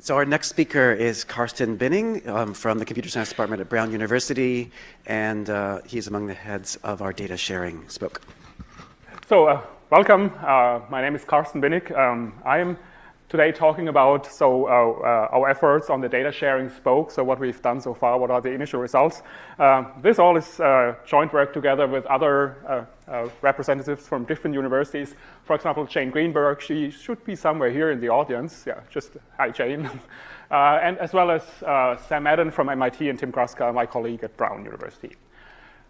So our next speaker is Carsten Binnig um, from the Computer Science Department at Brown University, and uh, he's among the heads of our data sharing spoke. So uh, welcome. Uh, my name is Carsten Binnig. Um, I am today talking about so uh, uh, our efforts on the data sharing spoke, so what we've done so far, what are the initial results. Uh, this all is joint work together with other uh, uh, representatives from different universities. For example, Jane Greenberg, she should be somewhere here in the audience. Yeah, just hi, Jane. and as well as Sam Madden from MIT and Tim Kraska, my colleague at Brown University.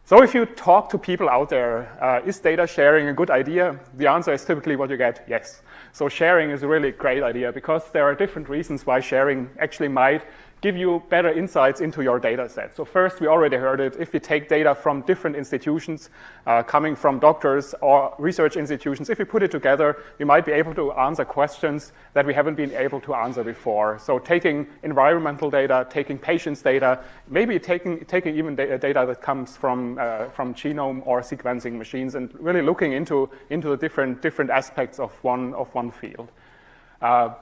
So if you talk to people out there, uh, is data sharing a good idea? The answer is typically what you get, yes. So sharing is a really great idea because there are different reasons why sharing actually might give you better insights into your data set. So first, we already heard it, if we take data from different institutions, uh, coming from doctors or research institutions, if we put it together, we might be able to answer questions that we haven't been able to answer before. So taking environmental data, taking patients' data, maybe taking, taking even data, data that comes from, uh, from genome or sequencing machines and really looking into, into the different, different aspects of one, of one field. Uh,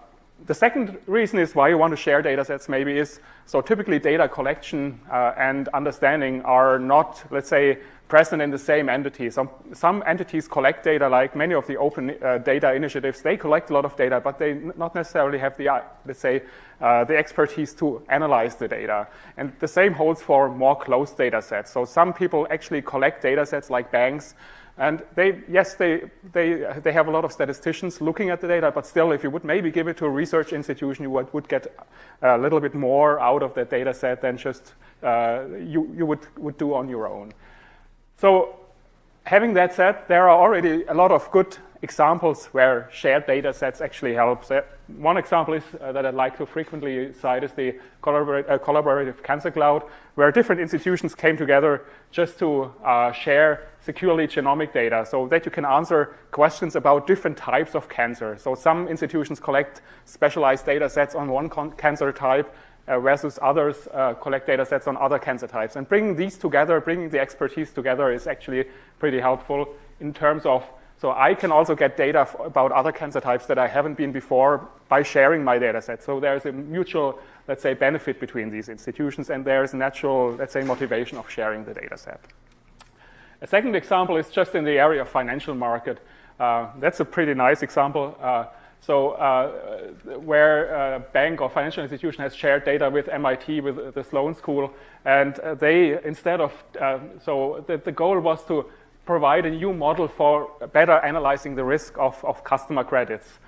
the second reason is why you want to share data sets maybe is, so typically data collection uh, and understanding are not, let's say, present in the same entity. Some, some entities collect data like many of the open uh, data initiatives. They collect a lot of data, but they not necessarily have the, uh, let's say, uh, the expertise to analyze the data. And the same holds for more closed data sets. So some people actually collect data sets like banks and they, yes, they, they, they have a lot of statisticians looking at the data, but still, if you would maybe give it to a research institution, you would, would get a little bit more out of that data set than just uh, you, you would, would do on your own. So having that said, there are already a lot of good examples where shared data sets actually help. So one example is, uh, that I'd like to frequently cite is the uh, collaborative cancer cloud, where different institutions came together just to uh, share securely genomic data so that you can answer questions about different types of cancer. So some institutions collect specialized data sets on one cancer type, uh, versus others uh, collect data sets on other cancer types. And bringing these together, bringing the expertise together is actually pretty helpful in terms of so I can also get data about other cancer types that I haven't been before by sharing my data set. So there's a mutual, let's say, benefit between these institutions, and there's a natural, let's say, motivation of sharing the data set. A second example is just in the area of financial market. Uh, that's a pretty nice example. Uh, so uh, where a bank or financial institution has shared data with MIT, with the Sloan School, and they, instead of, uh, so the, the goal was to provide a new model for better analyzing the risk of, of customer credits.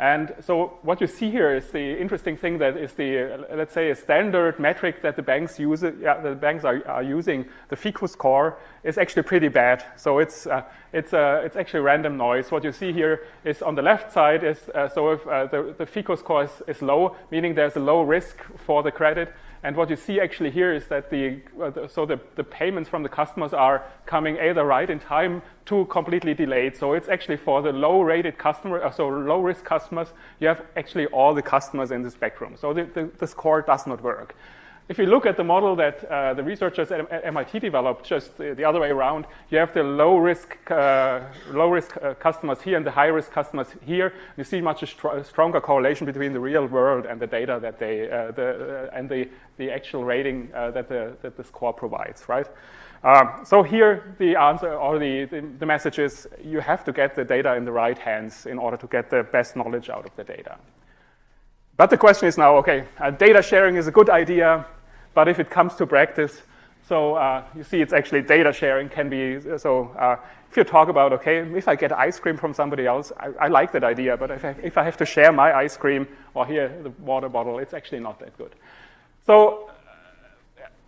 And so what you see here is the interesting thing that is the, let's say, a standard metric that the banks use, yeah, the banks are, are using, the FICO score, is actually pretty bad. So it's, uh, it's, uh, it's actually random noise. What you see here is on the left side is, uh, so if uh, the, the FICO score is, is low, meaning there's a low risk for the credit, and what you see actually here is that the, uh, the so the, the payments from the customers are coming either right in time to completely delayed. So it's actually for the low rated customer, uh, so low risk customers, you have actually all the customers in the spectrum. So the, the, the score does not work. If you look at the model that uh, the researchers at MIT developed, just the, the, other way around, you have the low risk, uh, low risk uh, customers here and the high risk customers here. You see much str stronger correlation between the real world and the data that they, uh, the, uh, and the, the actual rating uh, that, the, that the score provides, right? Um, so here the answer or the, the, the message is you have to get the data in the right hands in order to get the best knowledge out of the data. But the question is now, okay, uh, data sharing is a good idea, but if it comes to practice, so uh, you see it's actually data sharing can be, so uh, if you talk about, okay, if I get ice cream from somebody else, I, I like that idea, but if I, if I, have to share my ice cream or here, the water bottle, it's actually not that good. So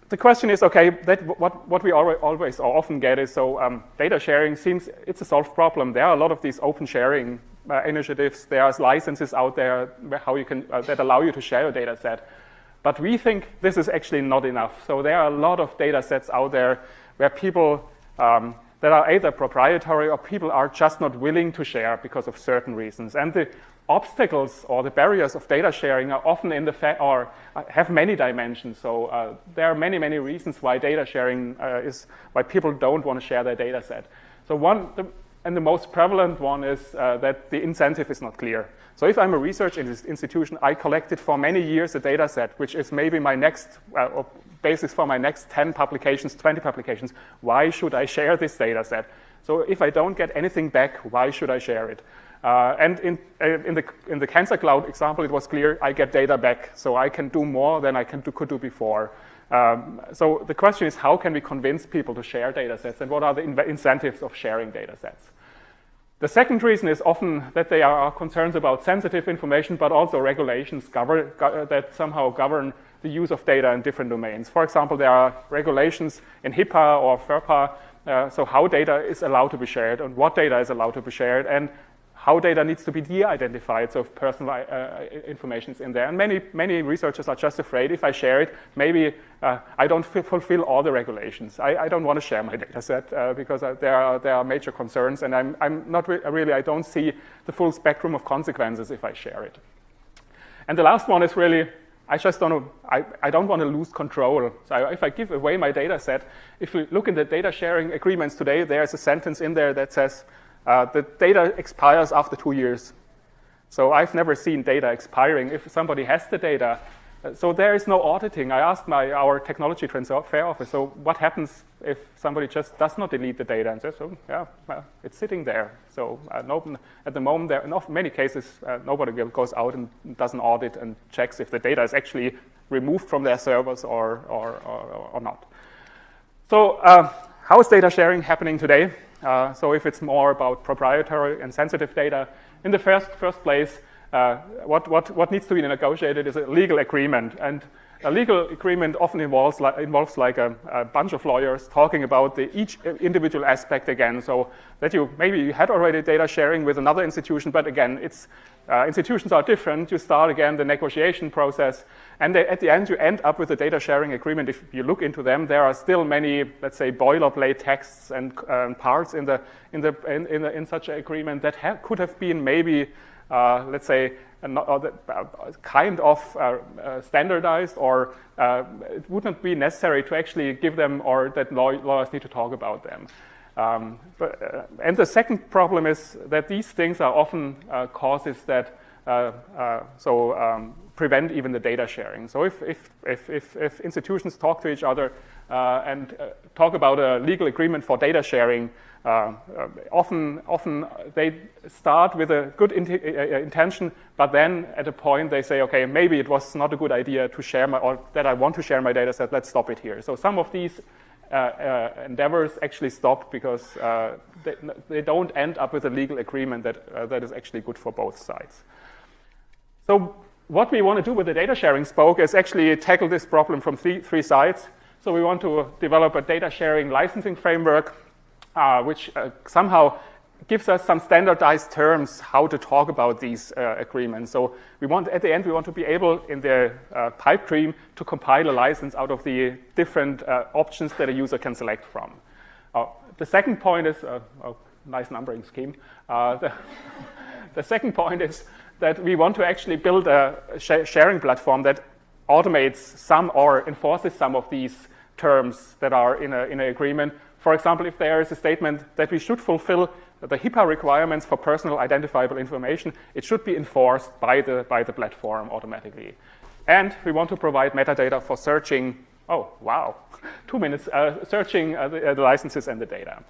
the question is, okay, that what, what we always or often get is, so um, data sharing seems, it's a solved problem. There are a lot of these open sharing uh, initiatives. are licenses out there how you can, uh, that allow you to share your data set. But we think this is actually not enough. So there are a lot of data sets out there where people um, that are either proprietary or people are just not willing to share because of certain reasons. And the obstacles or the barriers of data sharing are often in the fact or uh, have many dimensions. So uh, there are many, many reasons why data sharing uh, is why people don't want to share their data set. So one, the, and the most prevalent one is uh, that the incentive is not clear. So if I'm a research institution, I collected for many years a data set, which is maybe my next uh, basis for my next 10 publications, 20 publications. Why should I share this data set? So if I don't get anything back, why should I share it? Uh, and in, uh, in, the, in the Cancer Cloud example, it was clear I get data back, so I can do more than I can do, could do before. Um, so the question is, how can we convince people to share data sets, and what are the in incentives of sharing data sets? The second reason is often that they are concerns about sensitive information, but also regulations govern, go that somehow govern the use of data in different domains. For example, there are regulations in HIPAA or FERPA, uh, so how data is allowed to be shared and what data is allowed to be shared, and how data needs to be de-identified, so if personal uh, uh information is in there. And many, many researchers are just afraid if I share it, maybe uh, I don't fulfill all the regulations. I, I don't want to share my data set uh, because uh, there, are, there are major concerns and I'm, I'm not re really, I don't see the full spectrum of consequences if I share it. And the last one is really, I just don't, I, I don't want to lose control. So if I give away my data set, if we look in the data sharing agreements today, there's a sentence in there that says, uh, the data expires after two years. So I've never seen data expiring if somebody has the data. Uh, so there is no auditing. I asked my, our technology transfer office, so what happens if somebody just does not delete the data and says, oh, yeah, well, it's sitting there. So uh, no, at the moment, there, in many cases, uh, nobody goes out and does an audit and checks if the data is actually removed from their servers or, or, or, or not. So uh, how is data sharing happening today? Uh, so if it's more about proprietary and sensitive data, in the first, first place, uh, what, what, what needs to be negotiated is a legal agreement. And a legal agreement often involves, li involves like a, a, bunch of lawyers talking about the, each individual aspect again. So that you maybe you had already data sharing with another institution, but again, it's uh, institutions are different. You start again the negotiation process, and they, at the end you end up with a data sharing agreement. If you look into them, there are still many, let's say, boilerplate texts and um, parts in the in the in, in, the, in such an agreement that ha could have been maybe, let's say, uh, kind of uh, uh, standardized, or it wouldn't be necessary to actually give them, or that lawyers need to talk about them. Um, but, uh, and the second problem is that these things are often uh, causes that uh, uh so um, prevent even the data sharing. So if, if, if, if, if institutions talk to each other uh, and uh, talk about a legal agreement for data sharing, often, often they start with a good in intention, but then at a point they say, okay, maybe it was not a good idea to share my, or that I want to share my data set, let's stop it here. So some of these uh, uh, endeavors actually stop because uh, they, they, don't end up with a legal agreement that, that is actually good for both sides. So what we want to do with the data sharing spoke is actually tackle this problem from three, three sides. So we want to develop a data sharing licensing framework, uh, which uh, somehow gives us some standardized terms how to talk about these uh, agreements. So we want, at the end, we want to be able in the uh, pipe dream to compile a license out of the different uh, options that a user can select from. Uh, the second point is, a uh, nice numbering scheme. The, the, second point is that we want to actually build a sh sharing platform that automates some or enforces some of these terms that are in, a, in an agreement. For example, if there is a statement that we should fulfill the HIPAA requirements for personal identifiable information, it should be enforced by the, by the platform automatically. And we want to provide metadata for searching, oh, wow, two minutes, uh, searching uh, the, uh, the licenses and the data.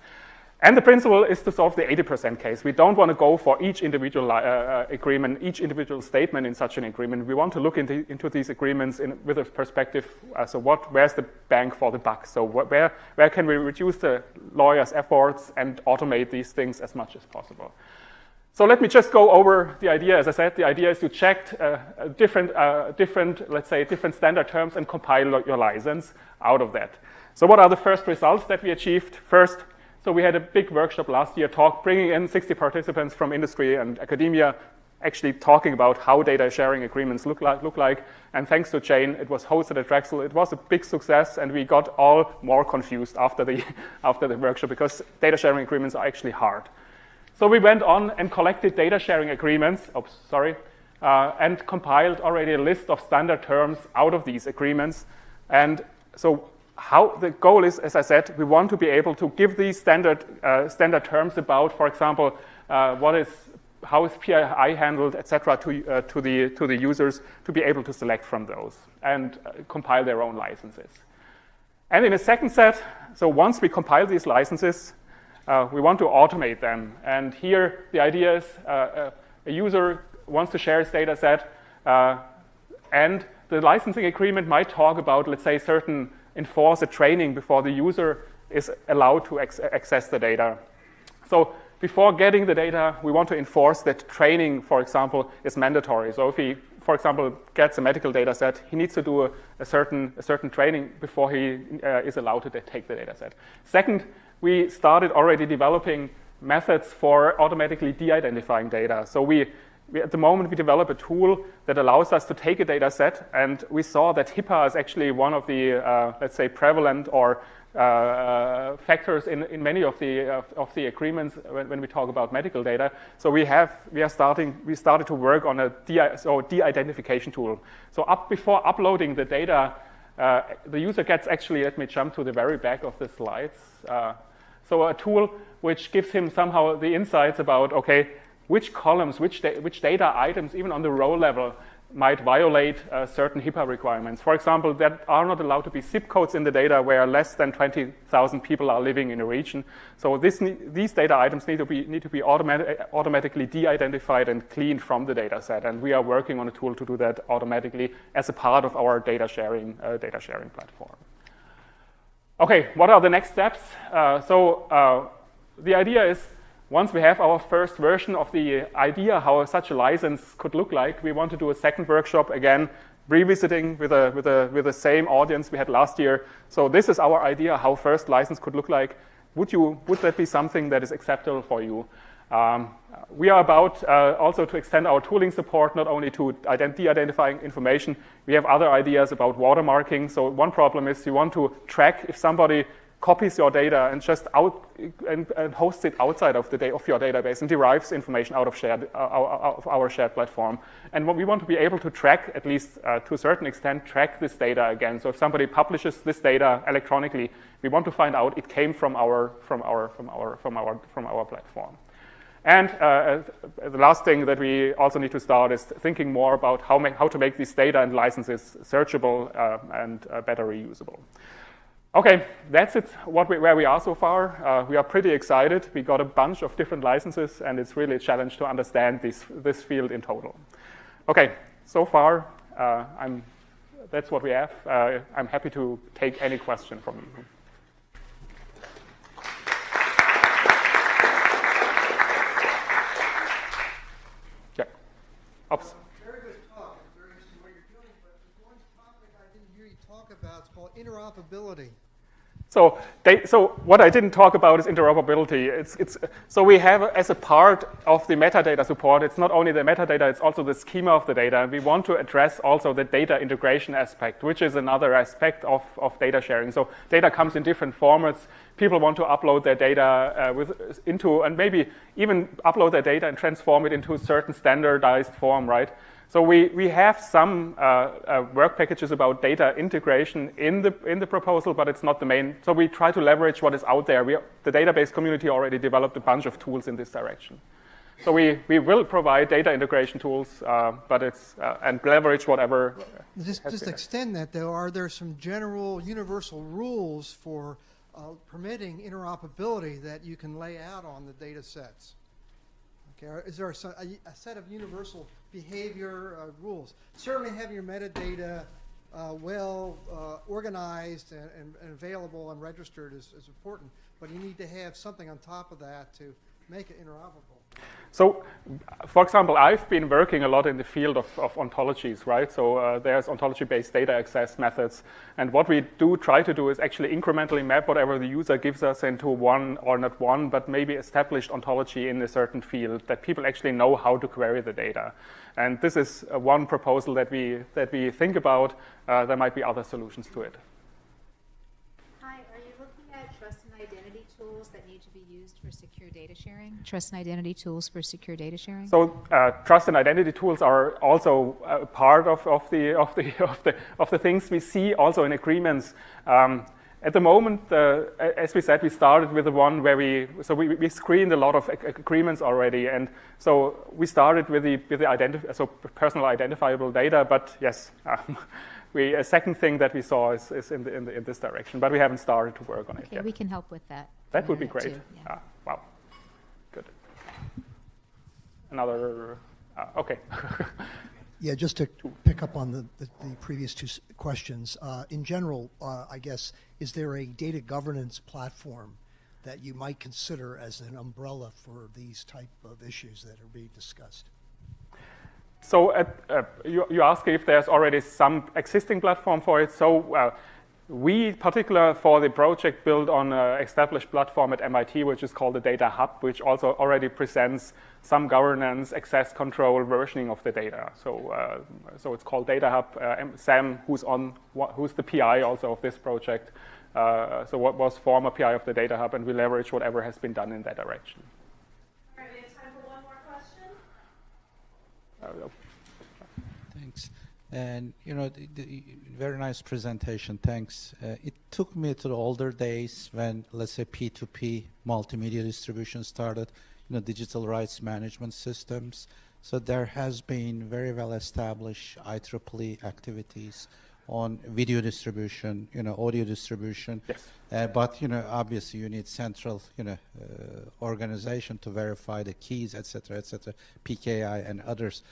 And the principle is to solve the 80% case. We don't want to go for each individual uh, uh, agreement, each individual statement in such an agreement. We want to look into, into these agreements in, with a perspective, uh, so what, where's the bang for the buck? So where, where can we reduce the lawyer's efforts and automate these things as much as possible? So let me just go over the idea. As I said, the idea is to check uh, different, uh, different, let's say, different standard terms and compile your license out of that. So what are the first results that we achieved? First, so we had a big workshop last year talk, bringing in 60 participants from industry and academia, actually talking about how data sharing agreements look like, look like. And thanks to Jane, it was hosted at Drexel. It was a big success, and we got all more confused after the, after the workshop because data sharing agreements are actually hard. So we went on and collected data sharing agreements, oops, sorry, uh, and compiled already a list of standard terms out of these agreements. And so how the goal is, as I said, we want to be able to give these standard, uh, standard terms about, for example, uh, what is, how is PII handled, etc., to, uh, to, the, to the users to be able to select from those and uh, compile their own licenses. And in a second set, so once we compile these licenses, uh, we want to automate them. And here, the idea is uh, a user wants to share his data set, and the licensing agreement might talk about, let's say, certain enforce a training before the user is allowed to access the data. So before getting the data, we want to enforce that training, for example, is mandatory. So if he, for example, gets a medical data set, he needs to do a, a certain, a certain training before he uh, is allowed to take the data set. Second, we started already developing methods for automatically de-identifying data. So we we, at the moment, we develop a tool that allows us to take a data set, and we saw that HIPAA is actually one of the, uh, let's say, prevalent or uh, uh factors in, in many of the, of, of the agreements when, when, we talk about medical data. So we have, we are starting, we started to work on a de, so de-identification tool. So up before uploading the data, uh, the user gets actually, let me jump to the very back of the slides. Uh, so a tool which gives him somehow the insights about, okay, which columns, which, da which data items, even on the row level, might violate uh, certain HIPAA requirements. For example, there are not allowed to be zip codes in the data where less than 20,000 people are living in a region. So this, these data items need to be, need to be automatic, automatically de-identified and cleaned from the data set. And we are working on a tool to do that automatically as a part of our data sharing, uh, data sharing platform. Okay, what are the next steps? Uh, so uh, the idea is once we have our first version of the idea how such a license could look like, we want to do a second workshop again, revisiting with, a, with, a, with the same audience we had last year. So this is our idea how first license could look like. Would, you, would that be something that is acceptable for you? Um, we are about uh, also to extend our tooling support not only to de-identifying information, we have other ideas about watermarking. So one problem is you want to track if somebody copies your data and just out and, and hosts it outside of the of your database and derives information out of shared uh, our, of our shared platform. And what we want to be able to track, at least uh, to a certain extent, track this data again. So if somebody publishes this data electronically, we want to find out it came from our from our from our from our from our platform. And uh, uh the last thing that we also need to start is thinking more about how, how to make these data and licenses searchable uh, and uh, better reusable. Okay, that's it, what we, where we are so far. Uh, we are pretty excited. We got a bunch of different licenses, and it's really a challenge to understand this, this field in total. Okay, so far, uh, I'm, that's what we have. Uh, I'm happy to take any question from you. Yeah. Oops. Very good talk. Very interesting what you're doing, but there's one topic I didn't hear you talk about. It's called interoperability. So, they, so what I didn't talk about is interoperability. It's, it's, so we have, as a part of the metadata support, it's not only the metadata, it's also the schema of the data. And we want to address also the data integration aspect, which is another aspect of, of data sharing. So data comes in different formats. People want to upload their data uh, with, into, and maybe even upload their data and transform it into a certain standardized form, right? So we, we have some uh, uh, work packages about data integration in the, in the proposal, but it's not the main. So we try to leverage what is out there. We, the database community already developed a bunch of tools in this direction. So we, we will provide data integration tools, uh, but it's, uh, and leverage whatever. Just, just extend that though, are there some general universal rules for uh, permitting interoperability that you can lay out on the data sets? Okay, is there a, a, set of universal behavior uh, rules? Certainly having your metadata uh, well uh, organized and, and, and, available and registered is, is important, but you need to have something on top of that to make it interoperable. So, for example, I've been working a lot in the field of, of ontologies, right? So uh, there's ontology-based data access methods. And what we do try to do is actually incrementally map whatever the user gives us into one, or not one, but maybe established ontology in a certain field that people actually know how to query the data. And this is uh, one proposal that we, that we think about. Uh, there might be other solutions to it. For secure data sharing? Trust and identity tools for secure data sharing? So uh, trust and identity tools are also part of, of, the, of, the, of, the, of the things we see also in agreements. Um, at the moment, uh, as we said, we started with the one where we so we, we screened a lot of agreements already, and so we started with the with the identif- so personal identifiable data. But yes, um, we a second thing that we saw is, is in, the, in, the, in this direction, but we haven't started to work on it yet. we can help with that. That would be uh, great. too, yeah. Ah, wow, good. Another uh, okay. Yeah, just to pick up on the, the, the previous two questions. Uh, in general, uh, I guess, is there a data governance platform that you might consider as an umbrella for these type of issues that are being discussed? So uh, uh, you, you ask if there's already some existing platform for it. So uh, we, particular for the project, built on an established platform at MIT, which is called the Data Hub, which also already presents some governance, access control, versioning of the data. So, uh, so it's called Data Hub. Uh, Sam, who's on, who's the PI also of this project, uh, so what was former PI of the Data Hub, and we leverage whatever has been done in that direction. All right, we have time for one more question. Uh, Thanks. And you know, the, the very nice presentation. Thanks. Uh, it took me to the older days when, let's say, P2P multimedia distribution started. You know, digital rights management systems. So there has been very well established IEEE activities on video distribution, you know, audio distribution. Yes. Uh, but you know, obviously, you need central, you know, uh, organization to verify the keys, et cetera, et cetera, PKI and others.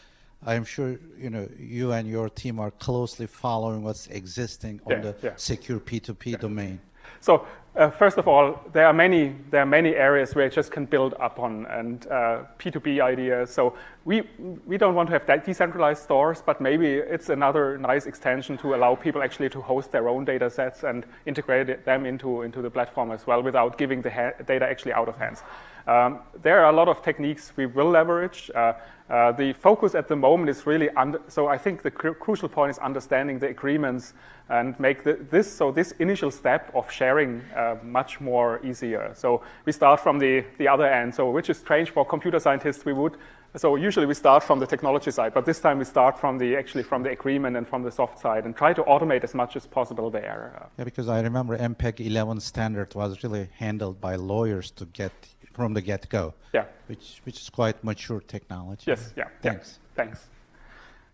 I'm sure you know you and your team are closely following what's existing on Yeah, the yeah. secure P2P domain. So uh, first of all, there are many there are many areas where it just can build upon and uh, P2P ideas. So we we don't want to have that decentralized stores, but maybe it's another nice extension to allow people actually to host their own data sets and integrate them into into the platform as well without giving the data actually out of hands. Um, there are a lot of techniques we will leverage. Uh, uh, the focus at the moment is really under, so I think the cru- crucial point is understanding the agreements and make the, this so this initial step of sharing uh, much more easier. So we start from the, the other end. So which is strange for computer scientists. We would so usually we start from the technology side, but this time we start from the actually from the agreement and from the soft side and try to automate as much as possible there. Uh, Yeah, because I remember MPEG 11 standard was really handled by lawyers to get from the get-go. Yeah. Which which is quite mature technology. yes. Yeah. yeah. Thanks. Thanks.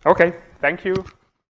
Okay. Thank you.